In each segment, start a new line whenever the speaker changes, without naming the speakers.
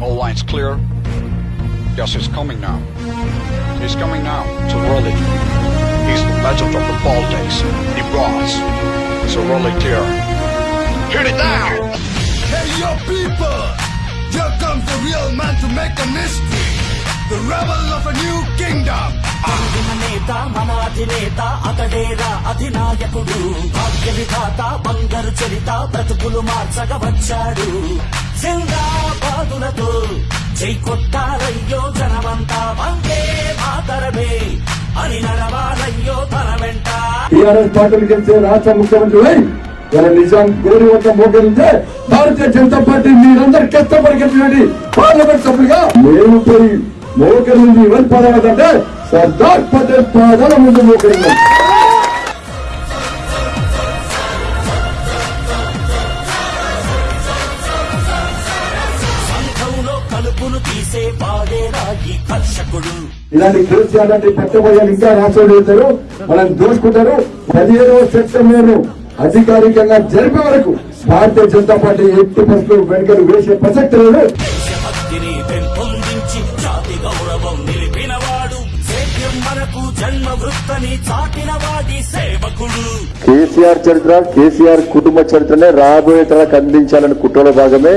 All lines clear. Yes, he's coming now. He's coming now to Raleigh. He's the legend of the Baltics. He was. So Raleigh clear. Hit it down!
Hey, yo, people! Here comes the real man to make a mystery. The rebel of a new kingdom.
మన నేత మన అధినేత అతడేరా అధినాయకుడు భాగ్య విధాత బంగారు చరిత బ్రతుకులు మార్చగా వచ్చాడు సింగాబాదులతో జై కొట్టారయ్యో జనమంతా వందే మాతరమే. అని నడవాలయ్యో తన వెంట.
టీఆర్ఎస్ పార్టీలు గెలిచే రాష్ట్ర ముఖ్యమంత్రి అయి ఇలా నిజాం గోరి వద్ద మోకరించే భారతీయ జనతా పార్టీ మీరందరూ కష్టపడి గెలిచినది పార్లమెంట్ సభ్యులుగా మేము పోయి మోకరింది ఎవరి పాదాలంటే సర్దార్ పటేల్ పాదాల ముందు మోకరింది
తీసే కర్షకుడు.
ఇలాంటి కేసీఆర్ లాంటి పట్టబోయాలు ఇంకా వెళ్తారు మనం దోచుకుంటారు. పదిహేడవ సెప్టెంబర్ అధికారికంగా జరిపే వరకు భారతీయ జనతా పార్టీ ఎట్టి పరిస్థితులు వెనుకలు వేసే ప్రసక్తి లేదు.
దేశభక్తిని పెంపొందించి జాతి గౌరవం నిలిపినవాడు. సేద్యం మనకు జన్మ వృత్తని చాటిన వాడి సేవకుడు.
కేసీఆర్ చరిత్ర కేసీఆర్ కుటుంబ చరిత్రనే రాబోయే తరాలకు అందించాలని కుట్రలో భాగమే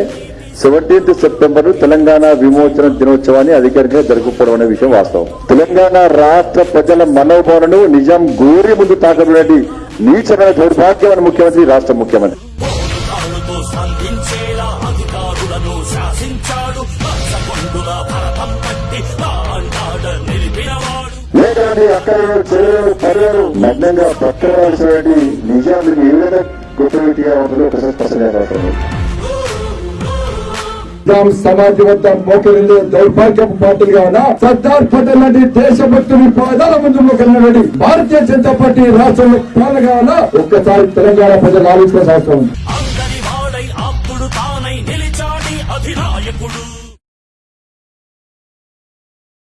సెవెంటీన్త్ సెప్టెంబర్ తెలంగాణ విమోచన దినోత్సవాన్ని అధికారికంగా జరుపుకోవడం అనే విషయం వాస్తవం తెలంగాణ రాష్ట్ర ప్రజల మనోభావనను నిజాం గోరి ముందు తాకబడి నీచమైన దౌర్భాగ్యమైన ముఖ్యమంత్రి రాష్ట్ర ముఖ్యమంత్రి లేదండి అక్కడ నిజానికి ఏ విధంగా గుర్తుపెట్టిగా ఉంటుందో ఒకసారి స్పష్టంగా అవసరం
వద్ద మోకరిందే దౌర్భాగ్యపు పార్టీలుగా ఉన్న సర్దార్ పటేల్ లాంటి దేశభక్తుని పాదాల ముందు మోకరినటువంటి భారతీయ జనతా పార్టీ రాష్ట్రంలో పాలగా ఉన్న ఒక్కసారి తెలంగాణ ప్రజలు ఆలోచించాల్సిన అవసరం ఉంది.